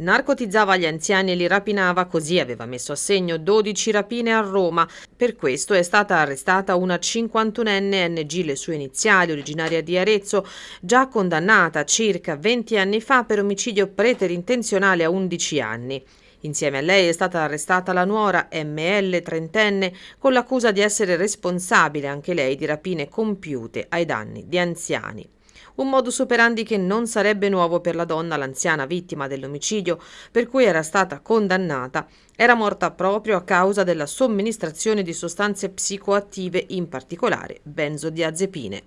Narcotizzava gli anziani e li rapinava, così aveva messo a segno 12 rapine a Roma. Per questo è stata arrestata una 51enne NG, le sue iniziali, originaria di Arezzo, già condannata circa 20 anni fa per omicidio preterintenzionale a 11 anni. Insieme a lei è stata arrestata la nuora ML, trentenne, con l'accusa di essere responsabile anche lei di rapine compiute ai danni di anziani. Un modus operandi che non sarebbe nuovo per la donna, l'anziana vittima dell'omicidio, per cui era stata condannata, era morta proprio a causa della somministrazione di sostanze psicoattive, in particolare benzodiazepine.